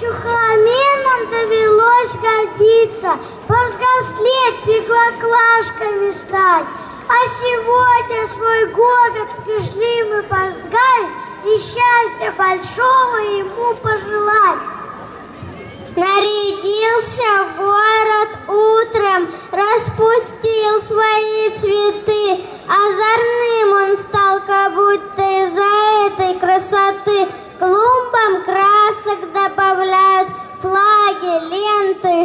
Чухламенам довелось годиться, повзрослеть, пеклоклашками стать. А сегодня свой город пришли мы поздравить и счастья большого ему пожелать. Нарядился город утром, распустил свои цветы, Озорным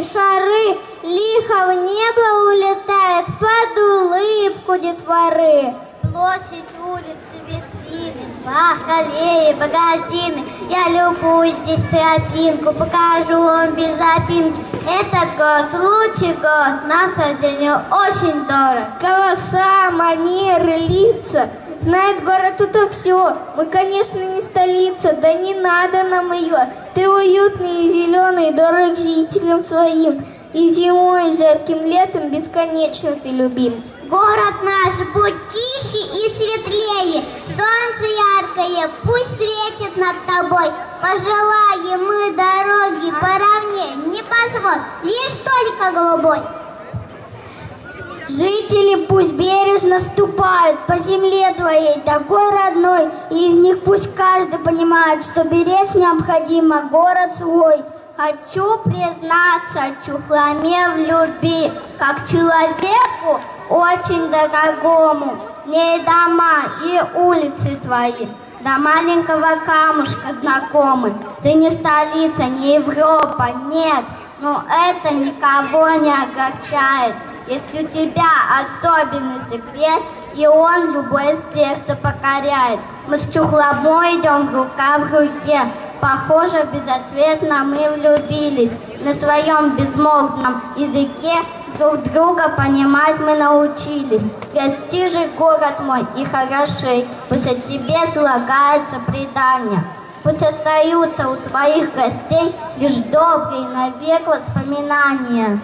шары, Лихо в небо улетает под улыбку детворы. Площадь, улицы, витрины, парк, аллеи, магазины. Я любую здесь тропинку, покажу вам без запинки. Этот год лучший год, нам сожалению очень дорог. Голоса, манеры, лица. Знает город это все. Мы, конечно, не столица, да не надо нам ее. Ты уютный и зеленый, дорог жителям своим. И зимой, и жарким летом бесконечно ты любим. Город наш будь тише и светлее, солнце яркое пусть светит над тобой. Пожелаем мы дороги поровнее, не позволь, лишь только голубой. Жители пусть бережно ступают по земле твоей, такой родной, и из них пусть каждый понимает, что беречь необходимо город свой. Хочу признаться Чухломе в любви, как человеку очень дорогому. Не дома и улицы твои, до маленького камушка знакомы. Ты не столица, не Европа, нет, но это никого не огорчает. Есть у тебя особенный секрет, и он любое сердце покоряет. Мы с Чухломой идем рука в руке, Похоже, безответно мы влюбились. На своем безмолвном языке друг друга понимать мы научились. Гости же город мой и хороши, пусть о тебе слагается предание. Пусть остаются у твоих гостей лишь добрые навек воспоминания.